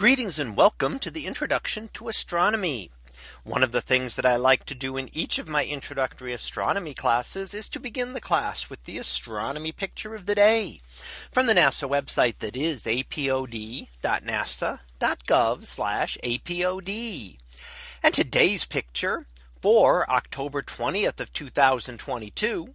Greetings and welcome to the introduction to astronomy. One of the things that I like to do in each of my introductory astronomy classes is to begin the class with the astronomy picture of the day from the NASA website that is apod.nasa.gov apod. And today's picture for October 20th of 2022.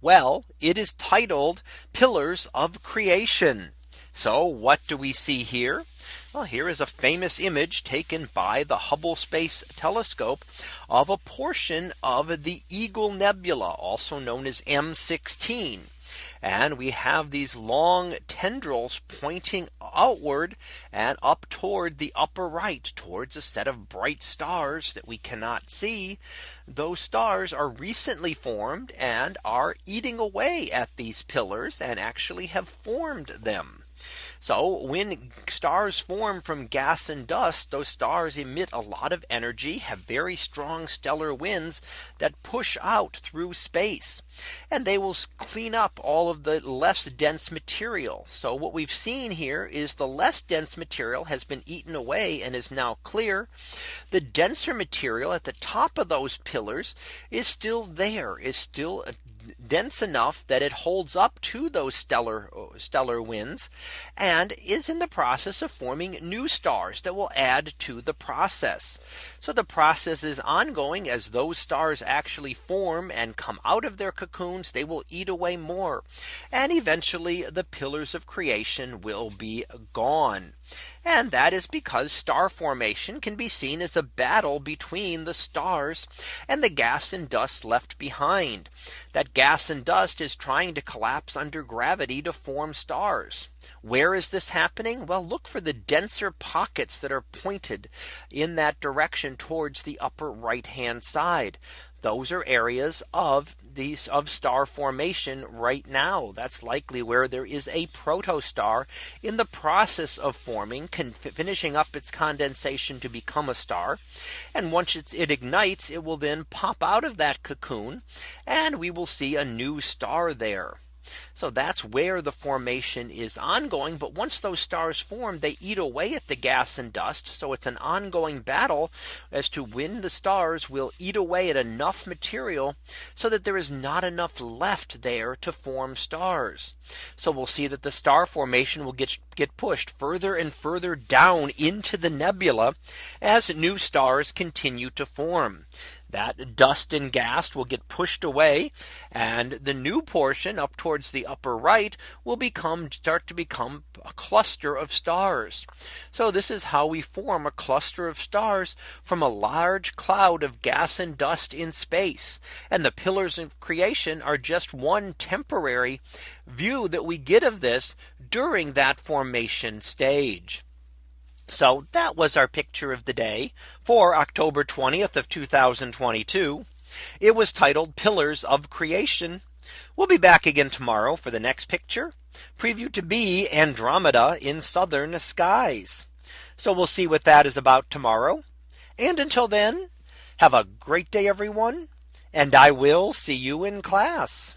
Well, it is titled Pillars of Creation. So what do we see here? Well, here is a famous image taken by the Hubble Space Telescope of a portion of the Eagle Nebula, also known as M16. And we have these long tendrils pointing outward and up toward the upper right towards a set of bright stars that we cannot see. Those stars are recently formed and are eating away at these pillars and actually have formed them. So when stars form from gas and dust, those stars emit a lot of energy, have very strong stellar winds that push out through space. And they will clean up all of the less dense material. So what we've seen here is the less dense material has been eaten away and is now clear. The denser material at the top of those pillars is still there is still dense enough that it holds up to those stellar stellar winds and is in the process of forming new stars that will add to the process. So the process is ongoing as those stars actually form and come out of their cocoons, they will eat away more. And eventually the pillars of creation will be gone. And that is because star formation can be seen as a battle between the stars and the gas and dust left behind. That gas and dust is trying to collapse under gravity to form stars. Where is this happening? Well, look for the denser pockets that are pointed in that direction towards the upper right hand side those are areas of these of star formation right now. That's likely where there is a protostar in the process of forming finishing up its condensation to become a star. And once it ignites, it will then pop out of that cocoon and we will see a new star there. So that's where the formation is ongoing. But once those stars form, they eat away at the gas and dust. So it's an ongoing battle as to when the stars will eat away at enough material so that there is not enough left there to form stars. So we'll see that the star formation will get get pushed further and further down into the nebula as new stars continue to form that dust and gas will get pushed away and the new portion up towards the upper right will become start to become a cluster of stars. So this is how we form a cluster of stars from a large cloud of gas and dust in space. And the pillars of creation are just one temporary view that we get of this during that formation stage. So that was our picture of the day for October 20th of 2022. It was titled Pillars of Creation. We'll be back again tomorrow for the next picture preview to be Andromeda in southern skies. So we'll see what that is about tomorrow. And until then, have a great day, everyone. And I will see you in class.